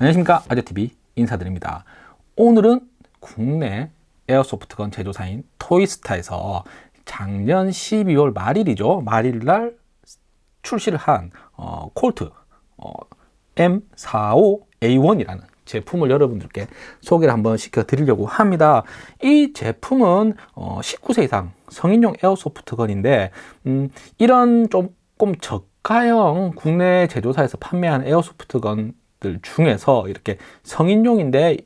안녕하십니까. 아재TV 인사드립니다. 오늘은 국내 에어소프트건 제조사인 토이스타에서 작년 12월 말일이죠. 말일날 출시를 한 어, 콜트 어, M45A1이라는 제품을 여러분들께 소개를 한번 시켜 드리려고 합니다. 이 제품은 어, 19세 이상 성인용 에어소프트건인데 음, 이런 조금 저가형 국내 제조사에서 판매하는 에어소프트건 중에서 이렇게 성인용인데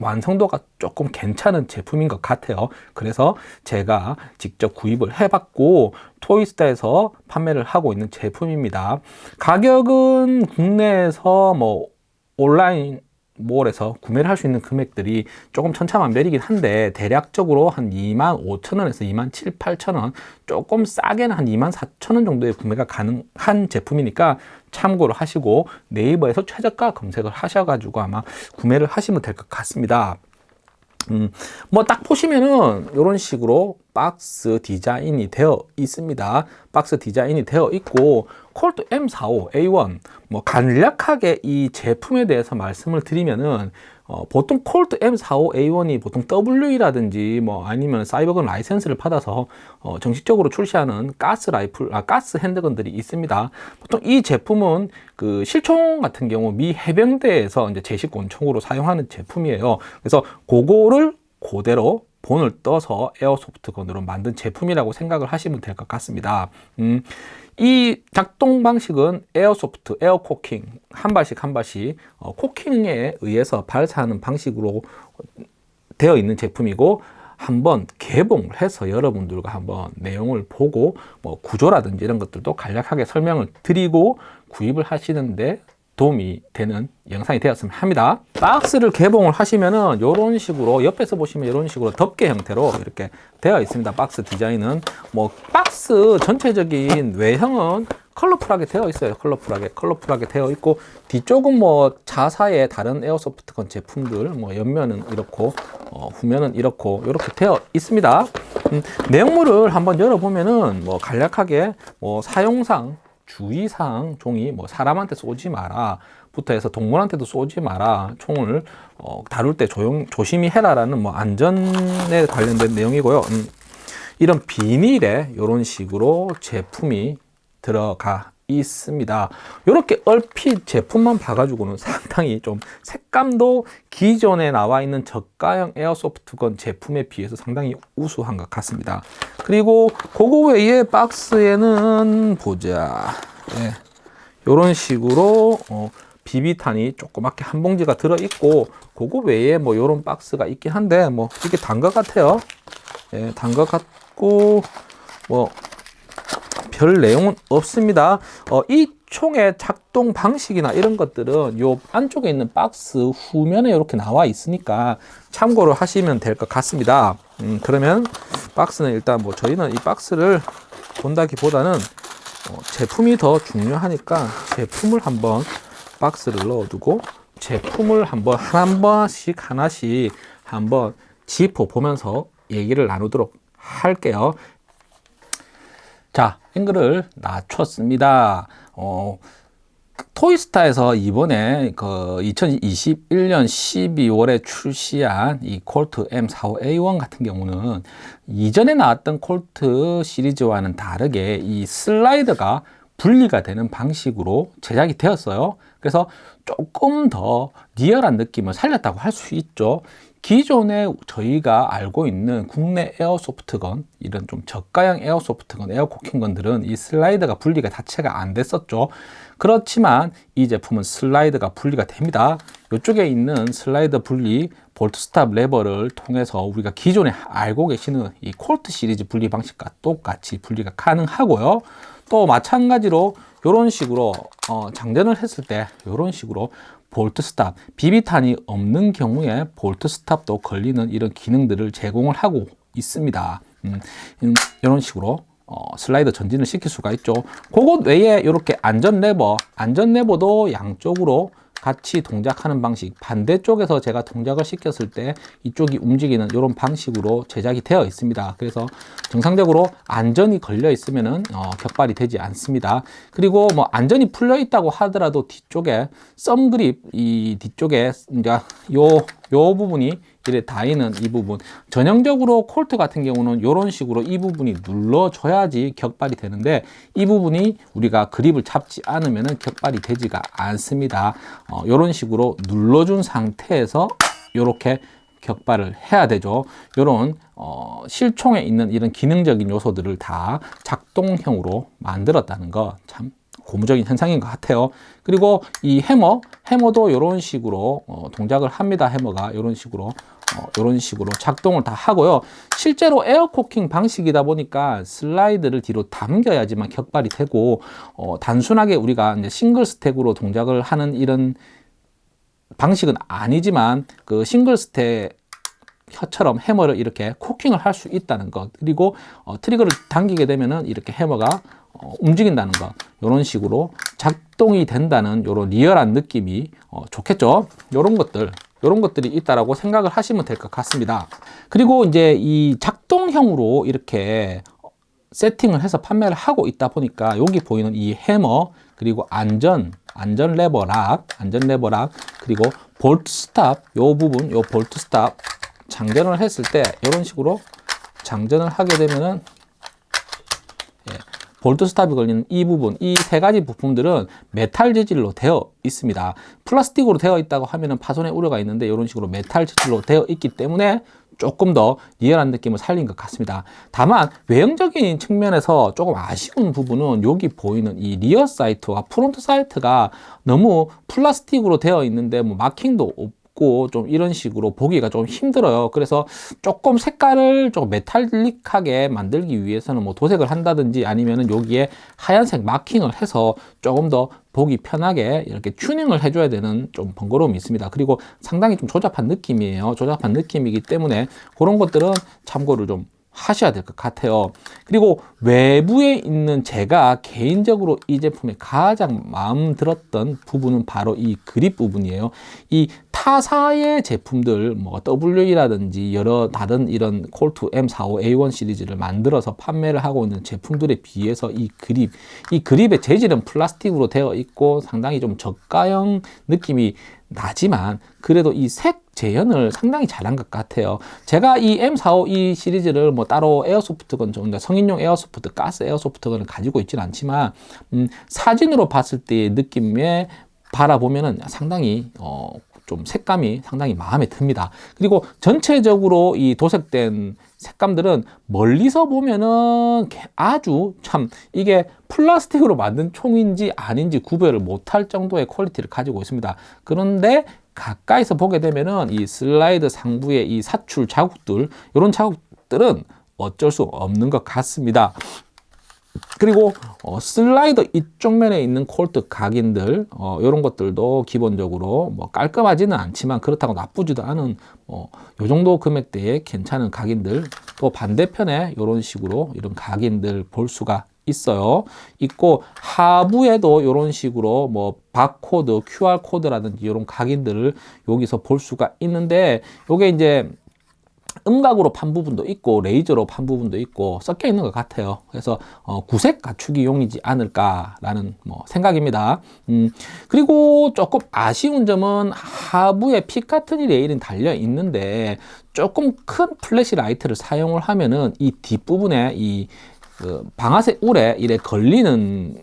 완성도가 조금 괜찮은 제품인 것 같아요. 그래서 제가 직접 구입을 해봤고 토이스타에서 판매를 하고 있는 제품입니다. 가격은 국내에서 뭐 온라인 몰에서 구매를 할 수 있는 금액들이 조금 천차만별이긴 한데 대략적으로 한 2만 5천 원에서 2만 7, 8천 원 조금 싸게는 한 2만 4천 원 정도의 구매가 가능한 제품이니까 참고를 하시고 네이버에서 최저가 검색을 하셔가지고 아마 구매를 하시면 될 것 같습니다 음, 뭐 딱 보시면은 이런 식으로 박스 디자인이 되어 있습니다. 박스 디자인이 되어 있고 콜트 M45 A1 뭐 간략하게 이 제품에 대해서 말씀을 드리면은 어, 보통 콜트 M45 A1이 보통 WE라든지 뭐 아니면 사이버건 라이센스를 받아서 어, 정식적으로 출시하는 가스 라이플, 아, 가스 handgun들이 있습니다. 보통 이 제품은 그 실총 같은 경우 미 해병대에서 이제 제식 권총으로 사용하는 제품이에요. 그래서 그거를 그대로 본을 떠서 airsoft gun으로 만든 제품이라고 생각을 하시면 될 것 같습니다. 음, 이 작동 방식은 airsoft, air cocking 한 발씩 한 발씩 어, cocking에 의해서 발사하는 방식으로 되어 있는 제품이고 한번 개봉을 해서 여러분들과 한번 내용을 보고 뭐 구조라든지 이런 것들도 간략하게 설명을 드리고 구입을 하시는데 도움이 되는 영상이 되었으면 합니다. 박스를 개봉을 하시면은 이런 식으로 옆에서 보시면 이런 식으로 덮개 형태로 이렇게 되어 있습니다. 박스 디자인은 뭐 박스 전체적인 외형은 컬러풀하게 되어 있어요. 컬러풀하게 컬러풀하게 되어 있고 뒤쪽은 뭐 자사의 다른 에어소프트건 제품들 뭐 옆면은 이렇고 어, 후면은 이렇고 이렇게 되어 있습니다. 음, 내용물을 한번 열어보면은 뭐 간략하게 뭐 사용상 주의사항 종이 뭐 사람한테 쏘지 마라 부터 해서 동물한테도 쏘지 마라 총을 어, 다룰 때 조용, 조심히 해라 라는 뭐 안전에 관련된 내용이고요. 음, 이런 비닐에 이런 식으로 제품이 들어가 있습니다. 이렇게 얼핏 제품만 봐가지고는 상당히 좀 색감도 기존에 나와 있는 저가형 에어소프트건 제품에 비해서 상당히 우수한 것 같습니다. 그리고 그거 외에 박스에는 보자. 네. 이런 식으로 어, 비비탄이 조그맣게 한 봉지가 들어있고 그거 외에 뭐 이런 박스가 있긴 한데 뭐 이게 단 것 같아요. 예, 단 것 같고 뭐 별 내용은 없습니다. 어, 이 총의 작동 방식이나 이런 것들은 요 안쪽에 있는 박스 후면에 이렇게 나와 있으니까 참고를 하시면 될 것 같습니다. 음, 그러면 박스는 일단 뭐 저희는 이 박스를 본다기보다는 어, 제품이 더 중요하니까 제품을 한번 박스를 넣어두고 제품을 한번 한 번씩 하나씩 한번 짚어 보면서 얘기를 나누도록 할게요 자 앵글을 낮췄습니다. 어, 토이스타에서 이번에 그 2021년 12월에 출시한 이 콜트 M45A1 같은 경우는 이전에 나왔던 콜트 시리즈와는 다르게 이 슬라이드가 분리가 되는 방식으로 제작이 되었어요. 그래서 조금 더 리얼한 느낌을 살렸다고 할 수 있죠 기존에 저희가 알고 있는 국내 airsoft gun 이런 좀 저가형 에어소프트건 에어코킹건들은 이 슬라이드가 분리가 자체가 안 됐었죠. 그렇지만 이 제품은 슬라이드가 분리가 됩니다. 이쪽에 있는 슬라이드 분리 bolt stop 레버를 통해서 우리가 기존에 알고 계시는 이 콜트 시리즈 분리 방식과 똑같이 분리가 가능하고요. 또 마찬가지로 이런 식으로 어, 장전을 했을 때 이런 식으로 bolt stop, 비비탄이 없는 경우에 bolt stop도 걸리는 이런 기능들을 제공을 하고 있습니다. 음, 이런 식으로 어, 슬라이드 전진을 시킬 수가 있죠. 그것 외에 이렇게 안전 레버, 안전 레버도 양쪽으로 같이 동작하는 방식 반대쪽에서 제가 동작을 시켰을 때 이쪽이 움직이는 이런 방식으로 제작이 되어 있습니다. 그래서 정상적으로 안전이 걸려 있으면은 어, 격발이 되지 않습니다. 그리고 뭐 안전이 풀려 있다고 하더라도 뒤쪽에 썸 그립 이 뒤쪽에 이제 요, 요 부분이 이래 닿이는 이 부분. 전형적으로 콜트 같은 경우는 이런 식으로 이 부분이 눌러줘야지 격발이 되는데 이 부분이 우리가 그립을 잡지 않으면 격발이 되지가 않습니다. 어, 이런 식으로 눌러준 상태에서 이렇게 격발을 해야 되죠. 이런 어, 실총에 있는 이런 기능적인 요소들을 다 작동형으로 만들었다는 거참 고무적인 현상인 것 같아요. 그리고 이 해머 해머도 이런 식으로 어, 동작을 합니다. 해머가 이런 식으로 어, 이런 식으로 작동을 다 하고요. 실제로 air cocking 방식이다 보니까 슬라이드를 뒤로 당겨야지만 격발이 되고 어, 단순하게 우리가 single stack으로 동작을 하는 이런 방식은 아니지만 그 single stack 형처럼 해머를 이렇게 cocking을 할 수 있다는 것. 그리고 어, trigger를 당기게 되면은 이렇게 해머가 어, 움직인다는 것. 이런 식으로 작동이 된다는 이런 리얼한 느낌이 어, 좋겠죠? 이런 것들 이런 것들이 있다라고 생각을 하시면 될 것 같습니다. 그리고 이제 이 작동형으로 이렇게 세팅을 해서 판매를 하고 있다 보니까 여기 보이는 이 해머 그리고 안전 안전 레버 lock 안전 레버 lock 그리고 bolt stop 요 부분 요 bolt stop 장전을 했을 때 이런 식으로 장전을 하게 되면은 예, bolt stop이 걸리는 이 부분, 이 세 가지 부품들은 메탈 재질로 되어 있습니다. 플라스틱으로 되어 있다고 하면 파손의 우려가 있는데 이런 식으로 메탈 재질로 되어 있기 때문에 조금 더 리얼한 느낌을 살린 것 같습니다. 다만 외형적인 측면에서 조금 아쉬운 부분은 여기 보이는 이 rear sight와 front sight가 너무 플라스틱으로 되어 있는데 뭐 마킹도 없고 좀 이런 식으로 보기가 좀 힘들어요. 그래서 조금 색깔을 좀 메탈릭하게 만들기 위해서는 뭐 도색을 한다든지 아니면은 여기에 하얀색 마킹을 해서 조금 더 보기 편하게 이렇게 튜닝을 해줘야 되는 좀 번거로움이 있습니다. 그리고 상당히 좀 조잡한 느낌이에요. 조잡한 느낌이기 때문에 그런 것들은 참고를 좀 하셔야 될 것 같아요. 그리고 외부에 있는 제가 개인적으로 이 제품에 가장 마음 들었던 부분은 바로 이 그립 부분이에요. 이 타사의 제품들 뭐 WE라든지 여러 다른 이런 Colt M45A1 시리즈를 만들어서 판매를 하고 있는 제품들에 비해서 이 그립 이 그립의 재질은 플라스틱으로 되어 있고 상당히 좀 저가형 느낌이 나지만 그래도 이 색 재현을 상당히 잘한 것 같아요. 제가 이 M45A1 시리즈를 뭐 따로 airsoft gun 좀 성인용 airsoft 가스 airsoft gun을 가지고 있지는 않지만 음, 사진으로 봤을 때의 느낌에 바라보면은 상당히 어, 좀 색감이 상당히 마음에 듭니다. 그리고 전체적으로 이 도색된 색감들은 멀리서 보면은 아주 참 이게 플라스틱으로 만든 총인지 아닌지 구별을 못할 정도의 quality를 가지고 있습니다. 그런데 가까이서 보게 되면은 이 슬라이드 상부의 이 사출 자국들 이런 자국들은 어쩔 수 없는 것 같습니다. 그리고 어, slider 이쪽 면에 있는 Colt 각인들 어, 이런 것들도 기본적으로 뭐 깔끔하지는 않지만 그렇다고 나쁘지도 않은 어, 요 정도 금액대에 괜찮은 각인들 또 반대편에 이런 식으로 이런 각인들 볼 수가 있어요. 있고 하부에도 이런 식으로 뭐 바코드 QR 코드라든지 이런 각인들을 여기서 볼 수가 있는데 요게 이제 음각으로 판 부분도 있고 레이저로 판 부분도 있고 섞여 있는 것 같아요. 그래서 어, 구색 갖추기용이지 않을까 라는 뭐 생각입니다. 음, 그리고 조금 아쉬운 점은 하부에 Picatinny 레일은 달려 있는데 조금 큰 flashlight를 사용을 하면은 이 뒷부분에 이 그 방아쇠 울에 이래 걸리는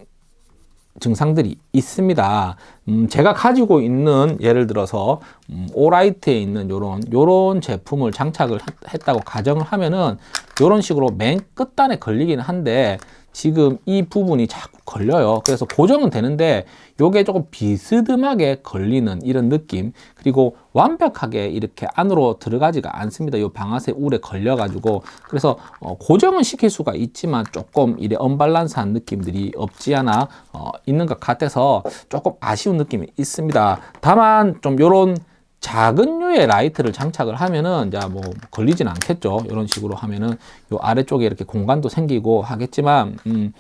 증상들이 있습니다. 음, 제가 가지고 있는 예를 들어서 음, 오라이트에 있는 요런 요런 제품을 장착을 했다고 가정을 하면은 요런 식으로 맨 끝단에 걸리긴 한데 지금 이 부분이 자꾸 걸려요. 그래서 고정은 되는데 요게 조금 비스듬하게 걸리는 이런 느낌. 그리고 완벽하게 이렇게 안으로 들어가지가 않습니다. 요 방아쇠 울에 걸려 가지고. 그래서 어, 고정은 시킬 수가 있지만 조금 이래 언밸런스한 느낌들이 없지 않아 어, 있는 것 같아서 조금 아쉬운 느낌이 있습니다. 다만 좀 요런 작은 류의 라이트를 장착을 하면은 이제 뭐 걸리진 않겠죠. 이런 식으로 하면은 요 아래쪽에 이렇게 공간도 생기고 하겠지만 음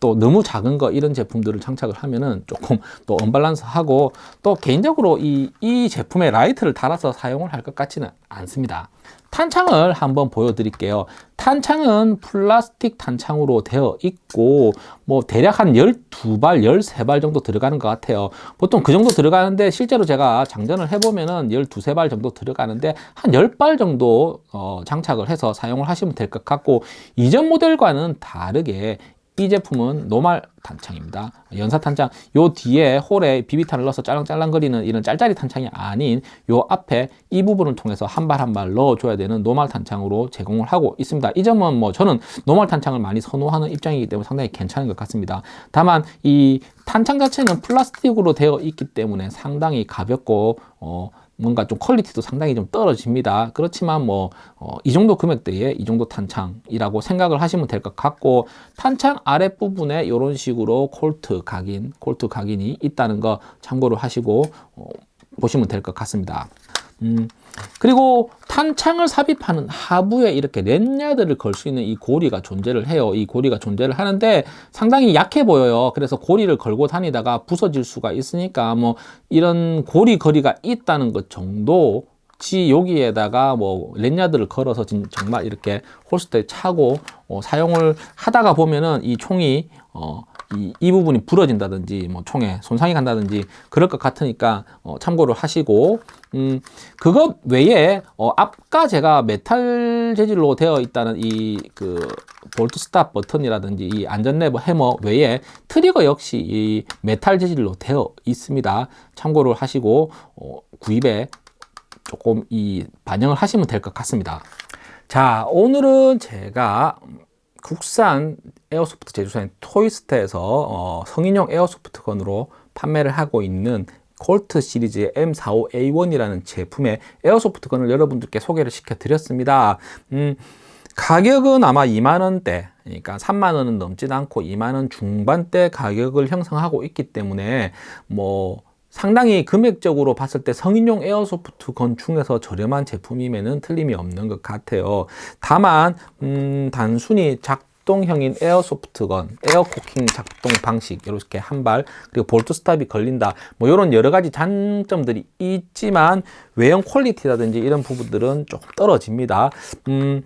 또 너무 작은 거 이런 제품들을 장착을 하면은 조금 또 언밸런스하고 또 개인적으로 이, 이 제품에 라이트를 달아서 사용을 할 것 같지는 않습니다. 탄창을 한번 보여드릴게요. 탄창은 플라스틱 탄창으로 되어 있고 뭐 대략 한 12발, 13발 정도 들어가는 것 같아요. 보통 그 정도 들어가는데 실제로 제가 장전을 해보면은 12, 발 정도 들어가는데 한 10발 정도 어, 장착을 해서 사용을 하시면 될 것 같고 이전 모델과는 다르게 이 제품은 노말 탄창입니다. 연사 탄창 요 뒤에 홀에 비비탄을 넣어서 짤랑짤랑거리는 이런 짤짤이 탄창이 아닌 요 앞에 이 부분을 통해서 한 발 한 발 넣어줘야 되는 노말 탄창으로 제공을 하고 있습니다. 이 점은 뭐 저는 노말 탄창을 많이 선호하는 입장이기 때문에 상당히 괜찮은 것 같습니다. 다만 이 탄창 자체는 플라스틱으로 되어 있기 때문에 상당히 가볍고 어, 뭔가 좀 quality도 상당히 좀 떨어집니다. 그렇지만 뭐, 어, 이 정도 금액대에 이 정도 탄창이라고 생각을 하시면 될 것 같고, 탄창 아랫부분에 이런 식으로 Colt 각인, Colt 각인이 있다는 거 참고를 하시고, 어, 보시면 될 것 같습니다. 음, 그리고 탄창을 삽입하는 하부에 이렇게 lanyard를 걸 수 있는 이 고리가 존재를 해요. 이 고리가 존재를 하는데 상당히 약해 보여요. 그래서 고리를 걸고 다니다가 부서질 수가 있으니까 뭐 이런 고리 거리가 있다는 것 정도 지 여기에다가 뭐 lanyard를 걸어서 정말 이렇게 holster에 차고 어, 사용을 하다가 보면은 이 총이 어, 이, 이 부분이 부러진다든지 뭐 총에 손상이 간다든지 그럴 것 같으니까 어, 참고를 하시고 음, 그것 외에 어, 아까 제가 메탈 재질로 되어 있다는 이 그 bolt stop 버튼이라든지 이 안전 레버 해머 외에 trigger 역시 이 메탈 재질로 되어 있습니다. 참고를 하시고 어, 구입에 조금 이 반영을 하시면 될 것 같습니다. 자 오늘은 제가 국산 airsoft 제조사인 토이스타에서 어, 성인용 airsoft gun으로 판매를 하고 있는 Colt 시리즈의 M45A1이라는 제품의 airsoft gun을 여러분들께 소개를 시켜 드렸습니다. 음, 가격은 아마 2만원대 그러니까 3만원은 넘지 않고 2만원 중반대 가격을 형성하고 있기 때문에 뭐 상당히 금액적으로 봤을 때 성인용 airsoft gun 중에서 저렴한 제품임에는 틀림이 없는 것 같아요. 다만 음, 단순히 작동형인 airsoft gun, air cocking 작동 방식 이렇게 한 발 그리고 bolt stop이 걸린다 뭐 이런 여러 가지 장점들이 있지만 외형 퀄리티라든지 이런 부분들은 조금 떨어집니다. 음,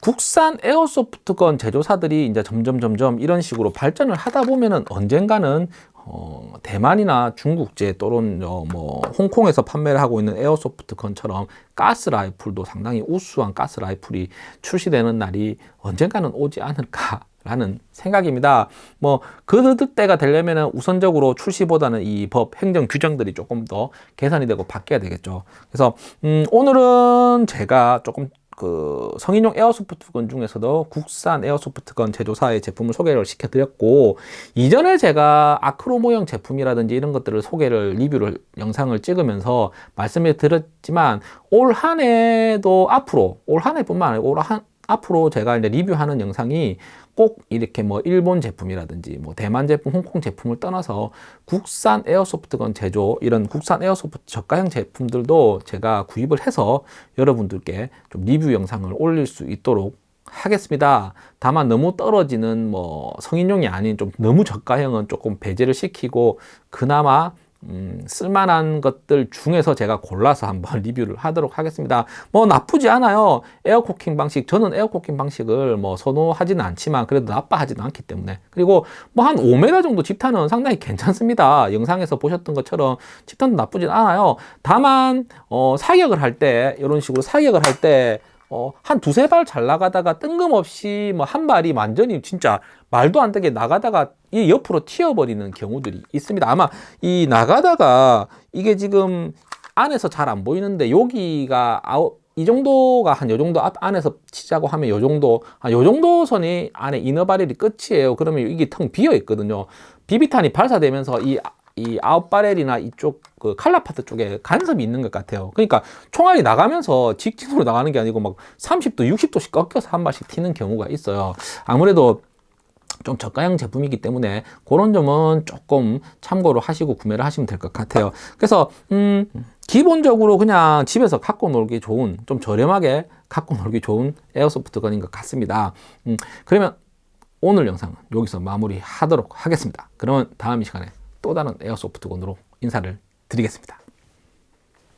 국산 에어소프트건 제조사들이 이제 점점 점점 이런 식으로 발전을 하다 보면은 언젠가는 어, 대만이나 중국제 또는 어, 뭐 홍콩에서 판매를 하고 있는 에어소프트 건처럼 가스 라이플도 상당히 우수한 가스 라이플이 출시되는 날이 언젠가는 오지 않을까 라는 생각입니다. 뭐, 그 때가 되려면 우선적으로 출시보다는 이 법, 행정 규정들이 조금 더 개선이 되고 바뀌어야 되겠죠. 그래서, 음, 오늘은 제가 조금 그 성인용 에어소프트건 중에서도 국산 에어소프트건 제조사의 제품을 소개를 시켜드렸고 이전에 제가 아크로 모형 제품이라든지 이런 것들을 소개를 리뷰를 영상을 찍으면서 말씀을 드렸지만 올 한 해도 앞으로 올 한 해뿐만 아니고 올한 앞으로 제가 이제 리뷰하는 영상이 꼭 이렇게 뭐 일본 제품이라든지 뭐 대만 제품, 홍콩 제품을 떠나서 국산 에어소프트건 제조 이런 국산 에어소프트 저가형 제품들도 제가 구입을 해서 여러분들께 좀 리뷰 영상을 올릴 수 있도록 하겠습니다. 다만 너무 떨어지는 뭐 성인용이 아닌 좀 너무 저가형은 조금 배제를 시키고 그나마 음, 쓸만한 것들 중에서 제가 골라서 한번 리뷰를 하도록 하겠습니다. 뭐 나쁘지 않아요. 에어코킹 방식, 저는 에어코킹 방식을 뭐 선호하지는 않지만 그래도 나빠하지는 않기 때문에 그리고 뭐 한 5m 정도 집탄은 상당히 괜찮습니다. 영상에서 보셨던 것처럼 집탄도 나쁘진 않아요. 다만 어, 사격을 할 때 이런 식으로 사격을 할때 어, 한 두세 발 잘 나가다가 뜬금없이 뭐 한 발이 완전히 진짜 말도 안 되게 나가다가 이 옆으로 튀어버리는 경우들이 있습니다. 아마 이 나가다가 이게 지금 안에서 잘 안 보이는데 여기가 아웃 이 정도가 한 요 정도 앞 안에서 치자고 하면 요 정도 한 요 정도 선이 안에 inner barrel이 끝이에요. 그러면 이게 텅 비어 있거든요. 비비탄이 발사되면서 이 이 out barrel이나 이쪽 그 color part 쪽에 간섭이 있는 것 같아요. 그러니까 총알이 나가면서 직진으로 나가는 게 아니고 막 30도, 60도씩 꺾여서 한 발씩 튀는 경우가 있어요. 아무래도 좀 저가형 제품이기 때문에 그런 점은 조금 참고로 하시고 구매를 하시면 될 것 같아요. 그래서 음 기본적으로 그냥 집에서 갖고 놀기 좋은 좀 저렴하게 갖고 놀기 좋은 에어소프트 건인 것 같습니다. 음 그러면 오늘 영상은 여기서 마무리 하도록 하겠습니다. 그러면 다음 이 시간에 또 다른 에어소프트건으로 인사를 드리겠습니다.